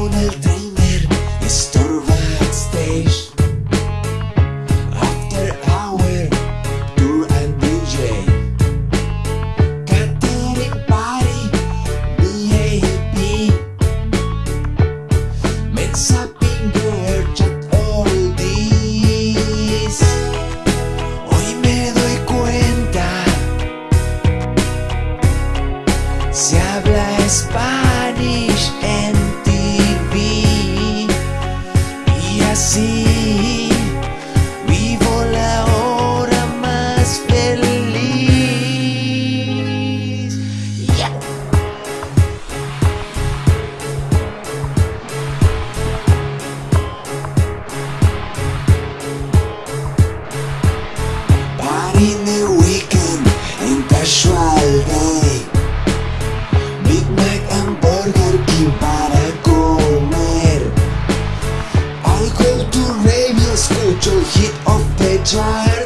Donald Dreamer is at stage After hour, tour and DJ chat all this Hoy me doy cuenta. Se habla Spanish. Radio, escucho el hit of the chart.